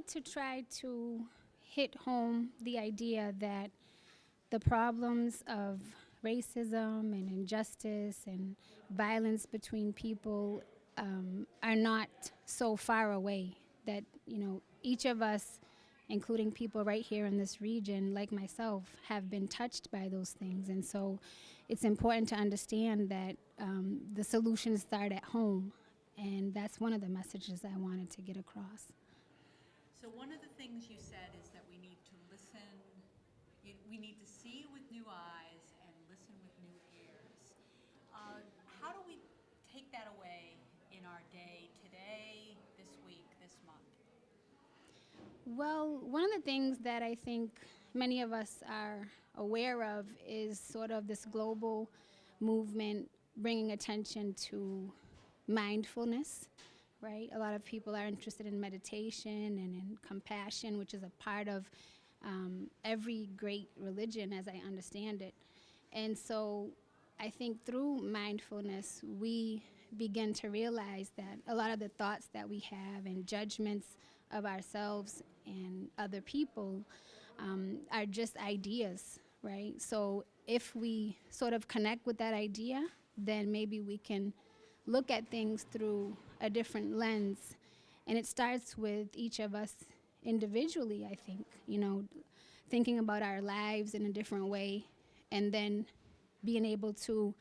wanted to try to hit home the idea that the problems of racism and injustice and violence between people um, are not so far away. That, you know, each of us, including people right here in this region, like myself, have been touched by those things. And so it's important to understand that um, the solutions start at home. And that's one of the messages I wanted to get across. So one of the things you said is that we need to listen, we need to see with new eyes and listen with new ears. Uh, How do we take that away in our day, today, this week, this month? Well, one of the things that I think many of us are aware of is sort of this global movement bringing attention to mindfulness, right? A lot of people are interested in meditation and in compassion, which is a part of um, every great religion, as I understand it. And so I think through mindfulness, we begin to realize that a lot of the thoughts that we have and judgments of ourselves and other people um, are just ideas, right? So if we sort of connect with that idea, then maybe we can look at things through a different lens. And it starts with each of us individually, I think, you know, thinking about our lives in a different way and then being able to,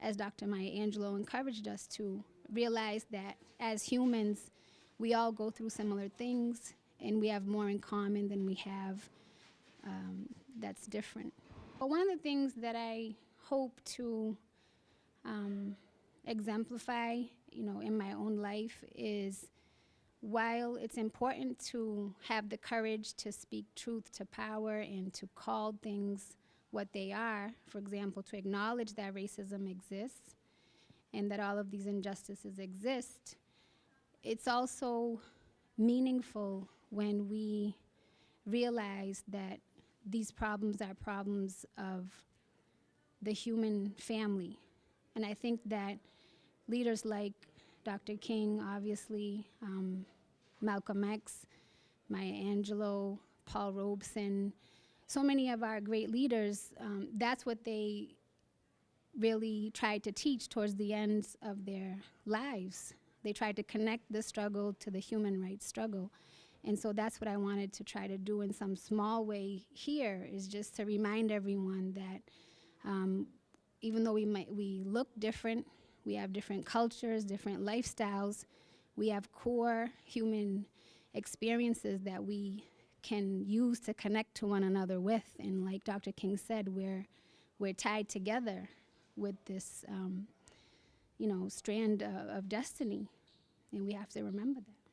as Dr. Maya Angelou encouraged us to, realize that as humans, we all go through similar things and we have more in common than we have um, that's different. But one of the things that I hope to um, exemplify, you know, in my own life is while it's important to have the courage to speak truth to power and to call things what they are, for example, to acknowledge that racism exists and that all of these injustices exist, it's also meaningful when we realize that these problems are problems of the human family. And I think that leaders like Dr. King, obviously, um, Malcolm X, Maya Angelou, Paul Robeson, so many of our great leaders, um, that's what they really tried to teach towards the ends of their lives. They tried to connect the struggle to the human rights struggle. And so that's what I wanted to try to do in some small way here is just to remind everyone that um, even though we might we look different, we have different cultures, different lifestyles, we have core human experiences that we can use to connect to one another with. And like Dr. King said, we're we're tied together with this, um, you know, strand uh, of destiny, and we have to remember that.